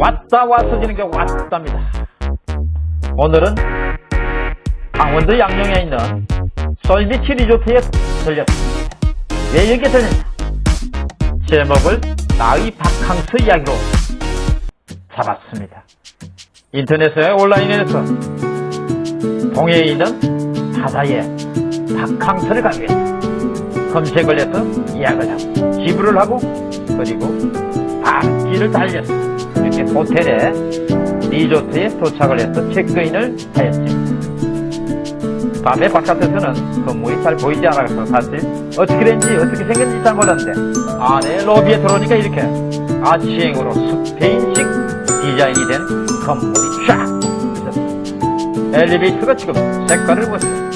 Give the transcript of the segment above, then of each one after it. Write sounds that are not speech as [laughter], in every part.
왔다 왔어지는 게 왔답니다. 오늘은 강원도 양령에 있는 솔비치 리조트에 들렸습니다. 왜 여기에 들렸냐? 제목을 나의 바캉스 이야기로 잡았습니다. 인터넷에 온라인에서 동해에 있는 바다에 바캉스를 가기 위해서 검색을 해서 예약을 하고 지불을 하고 그리고 달려서 이렇게 호텔에 리조트에 도착을 해서 체크인을 하였습니다. 밤에 바깥에서는 건물이 잘 보이지 않아서 사실 어떻게 된지 어떻게 생겼는지 잘 몰랐는데 안에 로비에 들어오니까 이렇게 아치행으로 스페인식 디자인이 된 건물이 쫙 있었습니다. 엘리베이터가 지금 색깔을 보세요.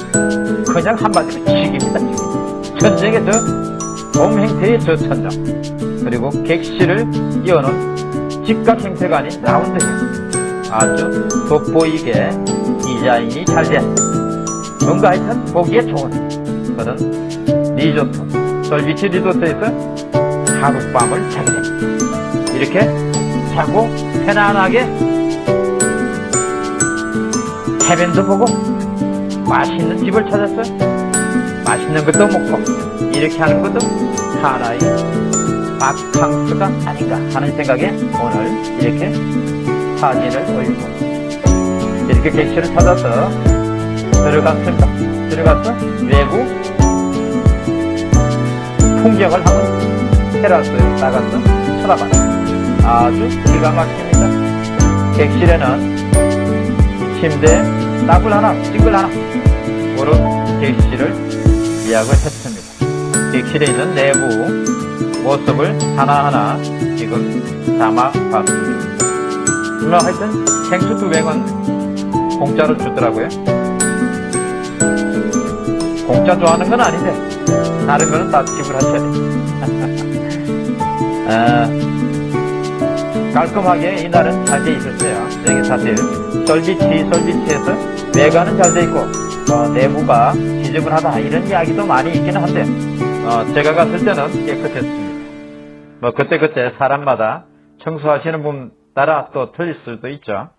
그냥 한마디로 직입니다. 직. 천장에 저 돔행태의 저 천장 그리고 객실을 이어놓은 직각 형태가 아닌 라운드형 아주 돋보이게 디자인이 잘된 뭔가 하여튼 보기에 좋은 그런 리조트 솔비치 리조트에서 하룻밤을 자게 이렇게 자고 편안하게 해변도 보고 맛있는 집을 찾았어요 맛있는 것도 먹고 이렇게 하는 것도 하나의 바캉스가 아닌가 하는 생각에 오늘 이렇게 사진을 올리고 이렇게 객실을 찾아서 들어갔습니다. 들어가서 외부 풍경을 한번 테라스에 나가서 쳐다봤습니다. 아주 기가 막힙니다. 객실에는 침대 따블 하나, 싱글 하나 그런 객실을 예약을 했습니다. 객실에 있는 내부 모습을 하나하나 지금 담아봤습니다. 뭐 하여튼 생수 두 병은 공짜로 주더라고요. 공짜 좋아하는 건 아닌데 다른 거는 다 지불하셔야 돼. [laughs] 아, 깔끔하게 이날은 잘 돼 있었어요. 여기 사실 솔비치 솔비치에서 외관은 잘 돼 있고 어, 내부가 지저분하다 이런 이야기도 많이 있기는 한데 어, 제가 갔을 때는 깨끗했습니다. 뭐 그때그때 사람마다 청소하시는 분 따라 또 틀릴 수도 있죠.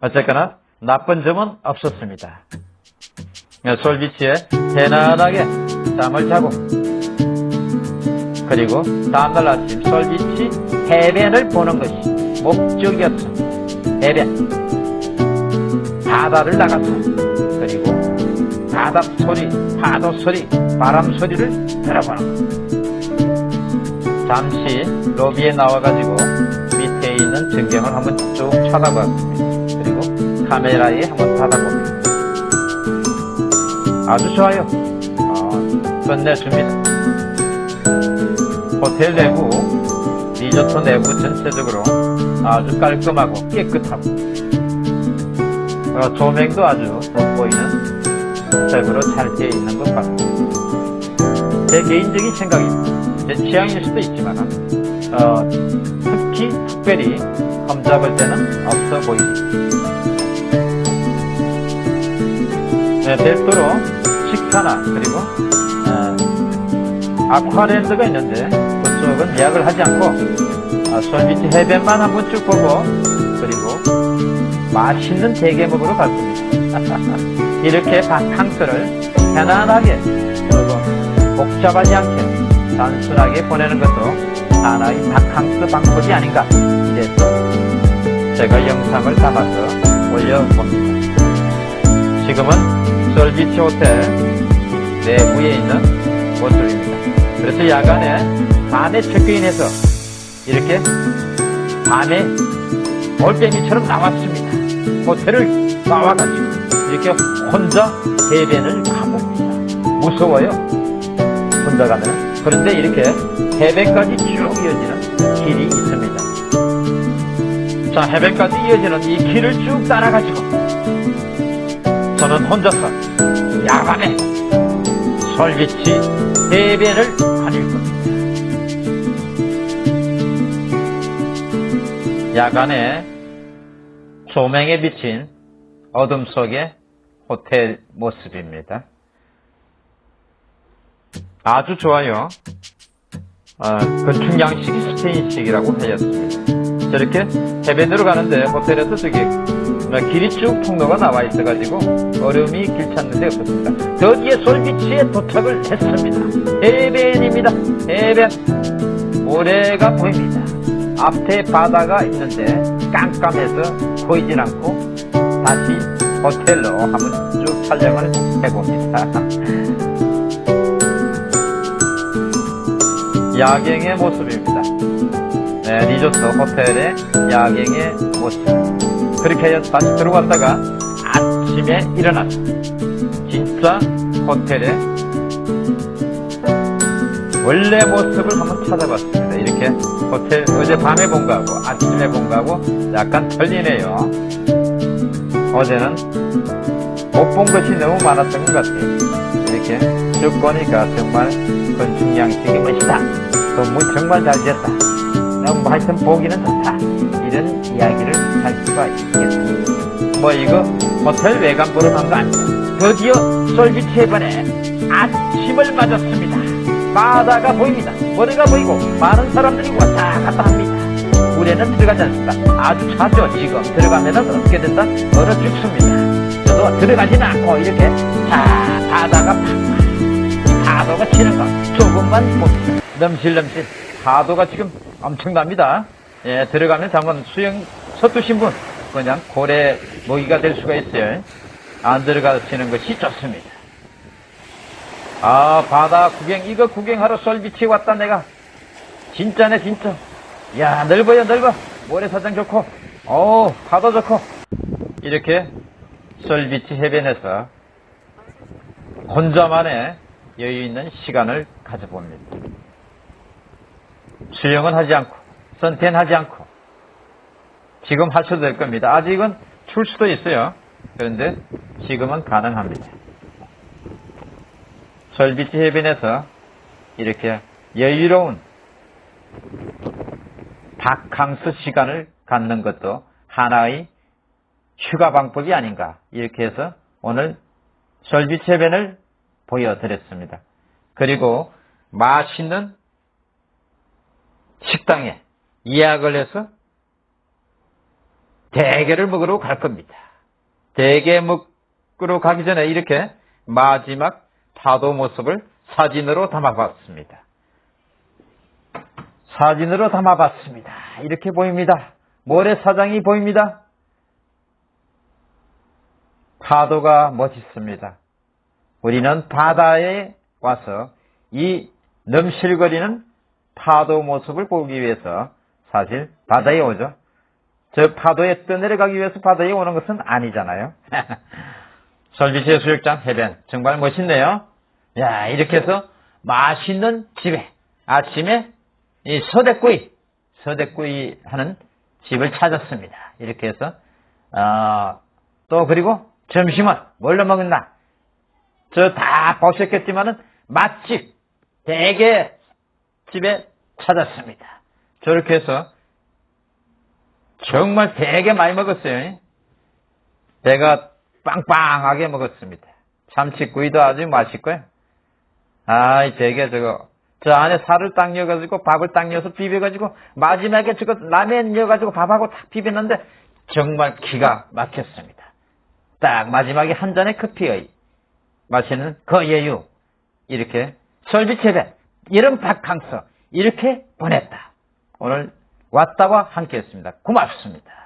어쨌거나 나쁜 점은 없었습니다. 솔비치에 편안하게 잠을 자고 그리고 다음날 아침 솔비치 해변을 보는 것이 목적이었습니다. 해변 바다를 나가서 그리고 바다 소리, 파도 소리, 바람 소리를 들어보는 것 잠시 로비에 나와가지고 밑에 있는 전경을 한번 쭉 쳐다봤습니다. 그리고 카메라에 한번 받아봅니다. 아주 좋아요. 어, 끝내줍니다. 호텔 내부, 리조트 내부 전체적으로 아주 깔끔하고 깨끗하고 어, 조명도 아주 돋보이는 색으로 잘 되어 있는 것 같습니다. 제 개인적인 생각입니다. 제 취향일 수도 있지만 어, 특히 특별히 험잡을 때는 없어 보입니다. 네, 별도로 식사나 그리고 어, 아쿠아랜드가 있는데 그쪽은 예약을 하지 않고 어, 솔비치 해변만 한번 쭉 보고 그리고 맛있는 대게먹으러 갈 겁니다. 이렇게 바캉스를 편안하게 그리고 복잡하지 않게 단순하게 보내는 것도 하나의 바캉스 방법이 아닌가 이래서 제가 영상을 담아서 올려봅니다. 지금은 솔비치 호텔 내부에 있는 모습입니다. 그래서 야간에 밤에 체크인해서 이렇게 밤에 올빼미처럼 나왔습니다. 호텔을 나와가지고 이렇게 혼자 해변을 가봅니다. 무서워요. 혼자 가면. 그런데 이렇게 해변까지 쭉 이어지는 길이 있습니다. 자, 해변까지 이어지는 이 길을 쭉 따라가지고 저는 혼자서 야간에 솔비치 해변을 다닐 겁니다. 야간에 조명에 비친 어둠 속의 호텔 모습입니다. 아주 좋아요. 어, 건축 양식이 스페인식이라고 하였습니다. 저렇게 해변으로 가는데 호텔에서 저기 뭐 길이 쭉 통로가 나와 있어가지고 얼음이 길 찾는 데 없었습니다. 드디어 솔비치에 도착을 했습니다. 해변입니다. 해변. 모래가 보입니다. 앞에 바다가 있는데 깜깜해서 보이진 않고 다시 호텔로 한번 쭉 촬영을 해봅니다. [laughs] 야경의 모습입니다. 네, 리조트 호텔의 야경의 모습. 그렇게 해서 다시 들어갔다가 아침에 일어나서 진짜 호텔의 원래 모습을 한번 찾아봤습니다. 이렇게 호텔 어제 밤에 본 거하고 아침에 본 거하고 약간 틀리네요. 어제는 못 본 것이 너무 많았던 것 같아요. 쭉 보니까 정말 건축양식이 멋있다. 건물 정말 잘 지었다. 너무 하여튼 보기는 좋다. 이런 이야기를 할 수가 있겠습니다. 뭐 이거 호텔 외관 보러 간거 아니야. 드디어 솔비치 해변에 아침을 맞았습니다. 바다가 보입니다. 머리가 보이고 많은 사람들이 왔다 갔다 합니다. 물에는 들어가지 않습니다. 아주 차죠 지금 들어가면 어떻게 된다? 얼어 죽습니다. 저도 들어가지는 않고 이렇게 자 바다가 팍팍 파도가 치는 거 조금만 봅니다. 넘실넘실 파도가 지금 엄청납니다. 예, 들어가면 한번 수영 서투신 분 그냥 고래 먹이가 될 수가 있어요. 안 들어가시는 것이 좋습니다. 아 바다 구경 이거 구경하러 솔비치 왔다 내가 진짜네 진짜 야 넓어요 넓어 모래사장 좋고 어 파도 좋고 이렇게 솔비치 해변에서 혼자만의 여유 있는 시간을 가져봅니다. 수영은 하지 않고 선탠 하지 않고 지금 하셔도 될 겁니다. 아직은 출 수도 있어요. 그런데 지금은 가능합니다. 솔비치 해변에서 이렇게 여유로운 바캉스 시간을 갖는 것도 하나의 휴가 방법이 아닌가 이렇게 해서 오늘 솔비치 해변을 보여드렸습니다. 그리고 맛있는 식당에 예약을 해서 대게를 먹으러 갈 겁니다. 대게 먹으러 가기 전에 이렇게 마지막 파도 모습을 사진으로 담아봤습니다. 사진으로 담아봤습니다. 이렇게 보입니다. 모래사장이 보입니다. 파도가 멋있습니다. 우리는 바다에 와서 이 넘실거리는 파도 모습을 보기 위해서 사실 바다에 오죠. 저 파도에 떠내려가기 위해서 바다에 오는 것은 아니잖아요. [laughs] 설비시 수욕장 해변 정말 멋있네요. 야 이렇게 해서 맛있는 집에 아침에 이 서대구이 서대구이 하는 집을 찾았습니다. 이렇게 해서 어, 또 그리고 점심은 뭘로 먹었나? 저 다 보셨겠지만은 맛집 대게 집에 찾았습니다. 저렇게 해서 정말 되게 많이 먹었어요. 배가 빵빵하게 먹었습니다. 참치구이도 아주 맛있고요. 아, 되게 저거 저 안에 살을 딱 넣어가지고 밥을 딱 넣어서 비벼가지고 마지막에 저거 라면 넣어가지고 밥하고 딱 비볐는데 정말 기가 막혔습니다. 딱 마지막에 한 잔의 커피의 마시는 그 예유 이렇게 설비 체배 이런 바캉스 이렇게 보냈다. 오늘 왔다와 함께 했습니다. 고맙습니다.